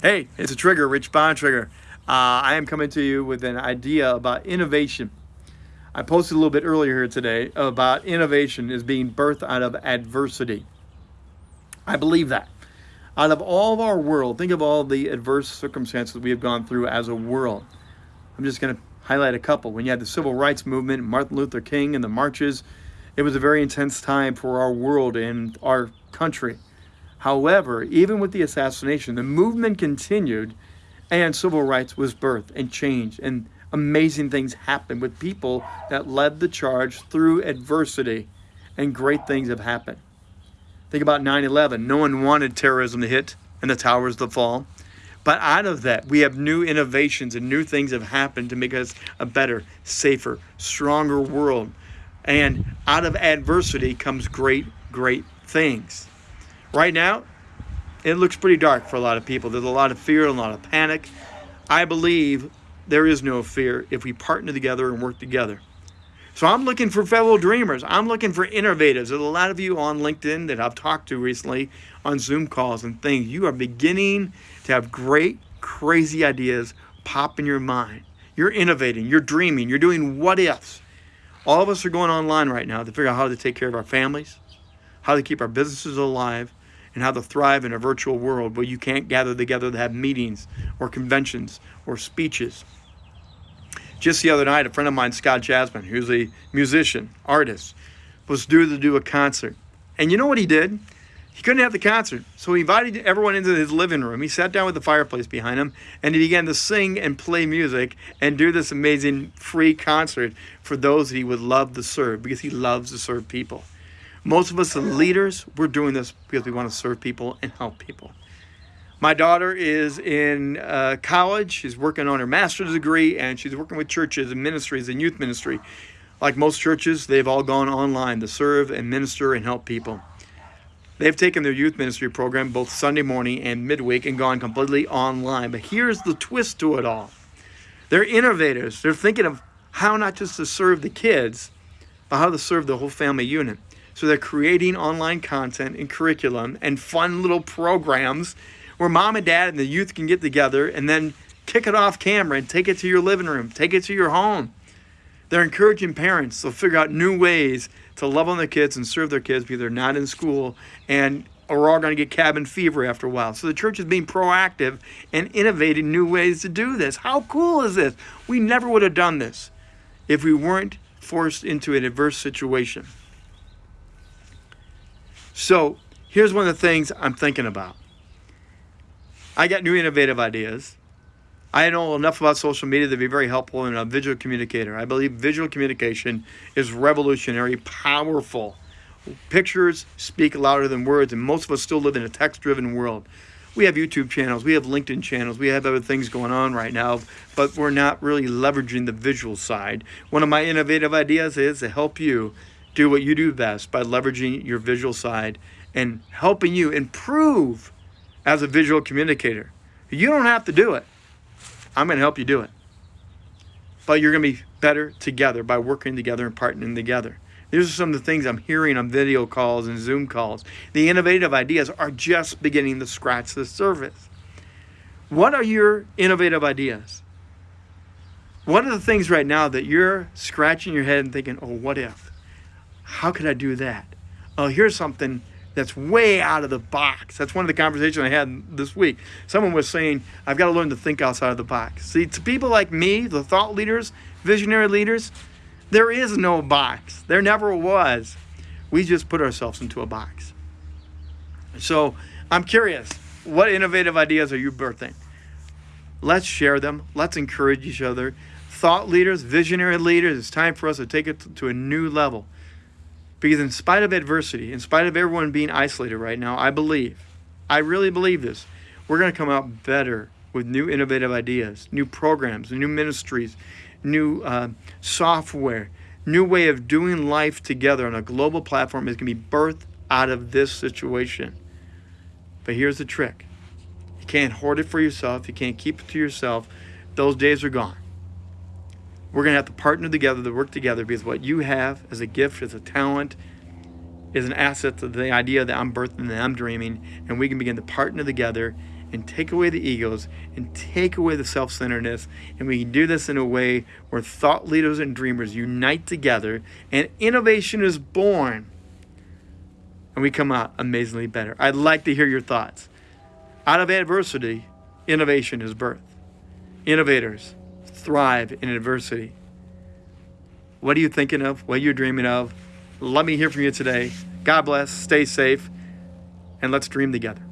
Hey, it's a trigger, Rich Bontrager. Uh, I am coming to you with an idea about innovation. I posted a little bit earlier here today about innovation is being birthed out of adversity. I believe that. Out of all of our world, think of all the adverse circumstances we have gone through as a world. I'm just going to highlight a couple. When you had the civil rights movement, Martin Luther King and the marches, it was a very intense time for our world and our country. However, even with the assassination, the movement continued and civil rights was birthed and changed and amazing things happened with people that led the charge through adversity and great things have happened. Think about 9-11. No one wanted terrorism to hit and the towers to fall. But out of that, we have new innovations and new things have happened to make us a better, safer, stronger world. And out of adversity comes great, great things. Right now, it looks pretty dark for a lot of people. There's a lot of fear, and a lot of panic. I believe there is no fear if we partner together and work together. So I'm looking for fellow dreamers. I'm looking for innovators. There's a lot of you on LinkedIn that I've talked to recently on Zoom calls and things. You are beginning to have great, crazy ideas pop in your mind. You're innovating, you're dreaming, you're doing what ifs. All of us are going online right now to figure out how to take care of our families, how to keep our businesses alive, and how to thrive in a virtual world where you can't gather together to have meetings or conventions or speeches. Just the other night, a friend of mine, Scott Jasmine, who's a musician, artist, was due to do a concert. And you know what he did? He couldn't have the concert, so he invited everyone into his living room. He sat down with the fireplace behind him, and he began to sing and play music and do this amazing free concert for those that he would love to serve because he loves to serve people. Most of us leaders, we're doing this because we want to serve people and help people. My daughter is in uh, college. She's working on her master's degree and she's working with churches and ministries and youth ministry. Like most churches, they've all gone online to serve and minister and help people. They've taken their youth ministry program both Sunday morning and midweek and gone completely online. But here's the twist to it all. They're innovators. They're thinking of how not just to serve the kids, but how to serve the whole family unit. So they're creating online content and curriculum and fun little programs where mom and dad and the youth can get together and then kick it off camera and take it to your living room, take it to your home. They're encouraging parents to figure out new ways to love on their kids and serve their kids because they're not in school and we're all going to get cabin fever after a while. So the church is being proactive and innovating new ways to do this. How cool is this? We never would have done this if we weren't forced into an adverse situation. So here's one of the things I'm thinking about. I got new innovative ideas. I know enough about social media to be very helpful in a visual communicator. I believe visual communication is revolutionary, powerful. Pictures speak louder than words, and most of us still live in a text-driven world. We have YouTube channels, we have LinkedIn channels, we have other things going on right now, but we're not really leveraging the visual side. One of my innovative ideas is to help you do what you do best by leveraging your visual side and helping you improve as a visual communicator. You don't have to do it. I'm going to help you do it. But you're going to be better together by working together and partnering together. These are some of the things I'm hearing on video calls and Zoom calls. The innovative ideas are just beginning to scratch the surface. What are your innovative ideas? What are the things right now that you're scratching your head and thinking, oh, what if? How could I do that? Oh, here's something that's way out of the box. That's one of the conversations I had this week. Someone was saying, I've got to learn to think outside of the box. See, to people like me, the thought leaders, visionary leaders, there is no box. There never was. We just put ourselves into a box. So I'm curious, what innovative ideas are you birthing? Let's share them. Let's encourage each other. Thought leaders, visionary leaders, it's time for us to take it to a new level. Because in spite of adversity, in spite of everyone being isolated right now, I believe, I really believe this, we're going to come out better with new innovative ideas, new programs, new ministries, new uh, software, new way of doing life together on a global platform is going to be birthed out of this situation. But here's the trick. You can't hoard it for yourself. You can't keep it to yourself. Those days are gone. We're going to have to partner together to work together because what you have as a gift, as a talent, is an asset to the idea that I'm birthing and I'm dreaming, and we can begin to partner together and take away the egos and take away the self centeredness. And we can do this in a way where thought leaders and dreamers unite together and innovation is born. And we come out amazingly better. I'd like to hear your thoughts. Out of adversity, innovation is birth. Innovators thrive in adversity. What are you thinking of? What are you dreaming of? Let me hear from you today. God bless. Stay safe. And let's dream together.